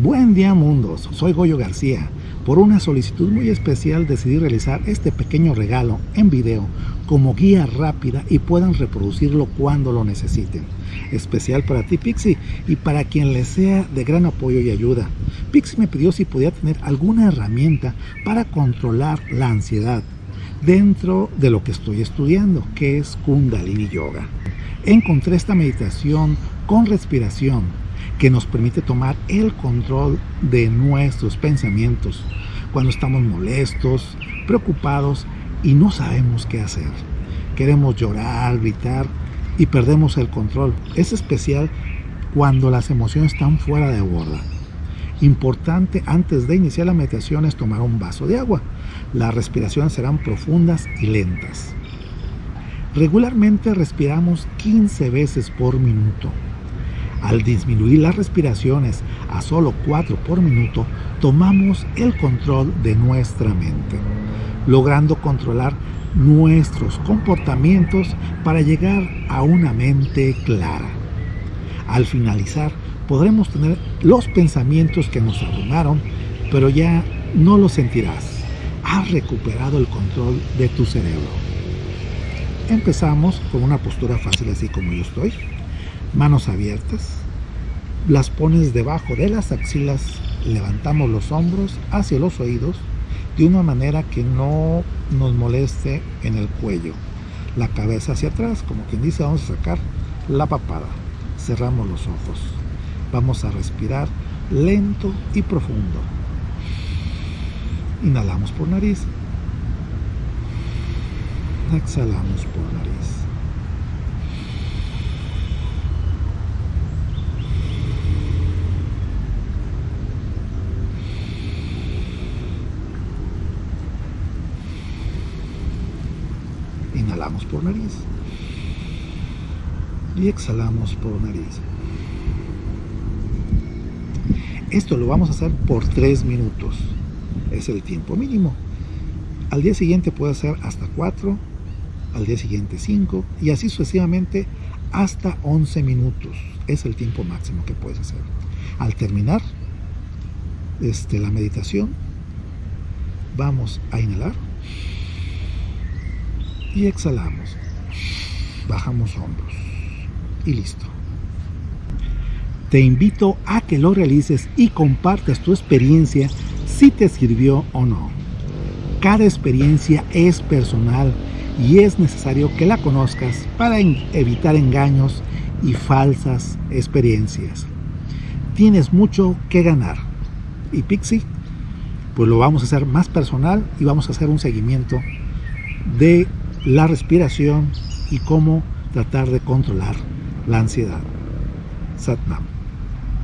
Buen día mundos, soy Goyo García. Por una solicitud muy especial decidí realizar este pequeño regalo en video como guía rápida y puedan reproducirlo cuando lo necesiten. Especial para ti Pixie y para quien le sea de gran apoyo y ayuda. Pixie me pidió si podía tener alguna herramienta para controlar la ansiedad dentro de lo que estoy estudiando, que es Kundalini Yoga. Encontré esta meditación con respiración que nos permite tomar el control de nuestros pensamientos cuando estamos molestos, preocupados y no sabemos qué hacer. Queremos llorar, gritar y perdemos el control. Es especial cuando las emociones están fuera de borda. Importante antes de iniciar la meditación es tomar un vaso de agua. Las respiraciones serán profundas y lentas. Regularmente respiramos 15 veces por minuto. Al disminuir las respiraciones a solo 4 por minuto, tomamos el control de nuestra mente, logrando controlar nuestros comportamientos para llegar a una mente clara. Al finalizar, podremos tener los pensamientos que nos abrumaron, pero ya no los sentirás. Has recuperado el control de tu cerebro. Empezamos con una postura fácil así como yo estoy manos abiertas, las pones debajo de las axilas, levantamos los hombros hacia los oídos de una manera que no nos moleste en el cuello. La cabeza hacia atrás, como quien dice, vamos a sacar la papada. Cerramos los ojos. Vamos a respirar lento y profundo. Inhalamos por nariz. Exhalamos por nariz. Inhalamos por nariz. Y exhalamos por nariz. Esto lo vamos a hacer por 3 minutos. Es el tiempo mínimo. Al día siguiente puede ser hasta 4, al día siguiente 5 y así sucesivamente hasta 11 minutos. Es el tiempo máximo que puedes hacer. Al terminar este, la meditación, vamos a inhalar y exhalamos. Bajamos hombros y listo. Te invito a que lo realices y compartas tu experiencia si te sirvió o no. Cada experiencia es personal y es necesario que la conozcas para evitar engaños y falsas experiencias. Tienes mucho que ganar. Y Pixie, pues lo vamos a hacer más personal y vamos a hacer un seguimiento de la respiración y cómo tratar de controlar la ansiedad. Satnam.